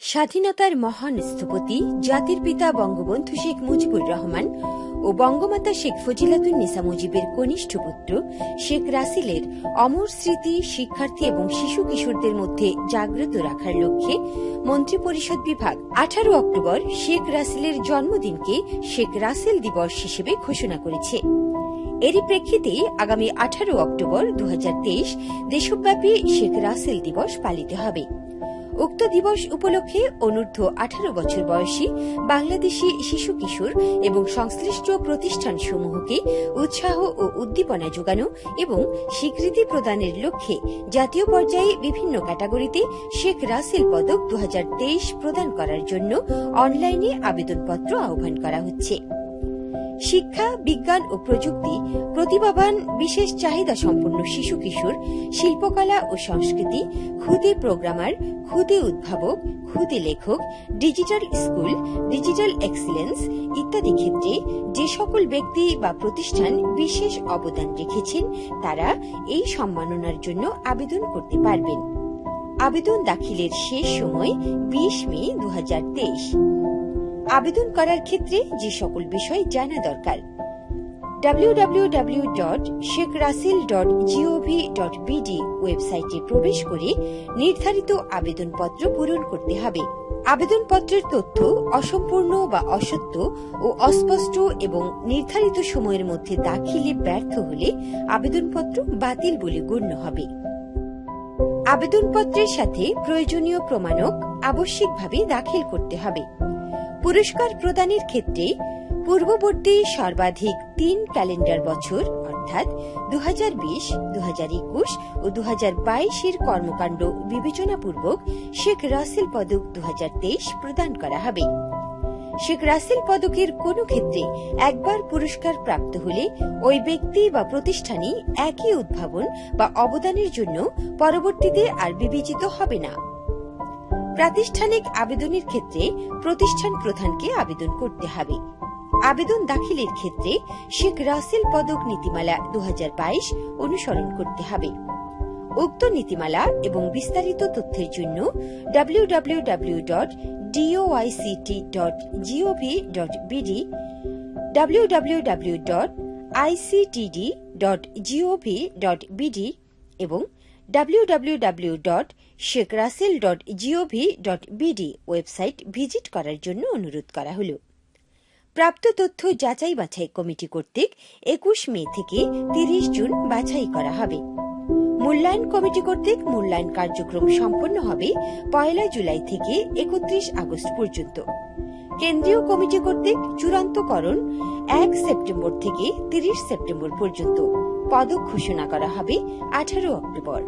স্বাধীনতার মহান স্থপতি জাতির পিতা বঙ্গবন্ধু শেখ মুজিবুর রহমান ও বঙ্গমাতা শেখ ফজিলাতুন্নিসা মুজিবের কনিষ্ঠ পুত্র শেখ রাসেলের অমর স্মৃতি, শিক্ষার্থী এবং শিশু কিশোরদের মধ্যে জাগ্রত রাখার লক্ষ্যে মন্ত্রিপরিষদ বিভাগ আঠারো অক্টোবর শেখ রাসেলের জন্মদিনকে শেখ রাসেল দিবস হিসেবে ঘোষণা করেছে। এরই প্রেক্ষিতে আগামী আঠারো অক্টোবর দু হাজার তেইশ দেশব্যাপী শেখ রাসেল দিবস পালিত হবে। উক্ত দিবস উপলক্ষে অনূর্ধ্ব আঠারো বছর বয়সী বাংলাদেশি শিশু কিশোর এবং সংশ্লিষ্ট প্রতিষ্ঠানসমূহকে উৎসাহ ও উদ্দীপনা যোগানো এবং স্বীকৃতি প্রদানের লক্ষ্যে জাতীয় পর্যায়ে বিভিন্ন ক্যাটাগরিতে শেখ রাসেল পদক দু হাজার তেইশ প্রদান করার জন্য অনলাইনে আবেদনপত্র আহ্বান করা হচ্ছে। শিক্ষা, বিজ্ঞান ও প্রযুক্তি প্রতিভাবান বিশেষ চাহিদা সম্পন্ন শিশু কিশোর, শিল্পকলা ও সংস্কৃতি ক্ষুদে প্রোগ্রামার ক্ষুদে উদ্ভাবক ক্ষুদে লেখক, ডিজিটাল স্কুল, ডিজিটাল এক্সিলেন্স ইত্যাদি ক্ষেত্রে যে সকল ব্যক্তি বা প্রতিষ্ঠান বিশেষ অবদান রেখেছেন, তারা এই সম্মাননার জন্য আবেদন করতে পারবেন। আবেদন দাখিলের শেষ সময় বিশ মে দু হাজার তেইশ। আবেদন করার ক্ষেত্রে যে সকল বিষয় জানা দরকার। www.shekhrasil.gov.bd ওয়েবসাইটে প্রবেশ করে নির্ধারিত আবেদনপত্র পূরণ করতে হবে। আবেদনপত্রের তথ্য অসম্পূর্ণ বা অসত্য ও অস্পষ্ট এবং নির্ধারিত সময়ের মধ্যে দাখিলে ব্যর্থ হলে আবেদনপত্র বাতিল বলে গণ্য হবে। আবেদনপত্রের সাথে প্রয়োজনীয় প্রমাণক আবশ্যিকভাবে দাখিল করতে হবে। পুরস্কার প্রদানের ক্ষেত্রে পূর্ববর্তী সর্বাধিক তিন ক্যালেন্ডার বছর, অর্থাৎ দু হাজার বিশ দু হাজার একুশ ও দু হাজার বাইশের কর্মকাণ্ড বিবেচনাপূর্বক শেখ রাসেল পদক দু হাজার তেইশ প্রদান করা হবে। শেখ রাসেল পদকের কোনো ক্ষেত্রে একবার পুরস্কার প্রাপ্ত হলে ওই ব্যক্তি বা প্রতিষ্ঠানই একই উদ্ভাবন বা অবদানের জন্য পরবর্তীতে আর বিবেচিত হবে না। প্রাতিষ্ঠানিক আবেদনের ক্ষেত্রে প্রতিষ্ঠান প্রধানকে আবেদন করতে হবে। আবেদন দাখিলের ক্ষেত্রে শেখ রাসেল পদক নীতিমালা দু হাজার বাইশ অনুসরণ করতে হবে। উক্ত নীতিমালা এবং বিস্তারিত তথ্যের জন্য www.doict.gov.bd www.ictd.gov.bd এবং www.shekrasel.gov.bd ওয়েবসাইট ভিজিট করার জন্য অনুরোধ করা হল। প্রাপ্ত তথ্য যাচাই বাছাই কমিটি কর্তৃক একুশ মে থেকে তিরিশ জুন বাছাই করা হবে। মূল্যায়ন কমিটি কর্তৃক মূল্যায়ন কার্যক্রম সম্পন্ন হবে পয়লা জুলাই থেকে একত্রিশ আগস্ট পর্যন্ত। কেন্দ্রীয় কমিটি কর্তৃক চূড়ান্তকরণ এক সেপ্টেম্বর থেকে তিরিশ সেপ্টেম্বর পর্যন্ত। পদক ঘোষণা করা হবে আঠারো অক্টোবর।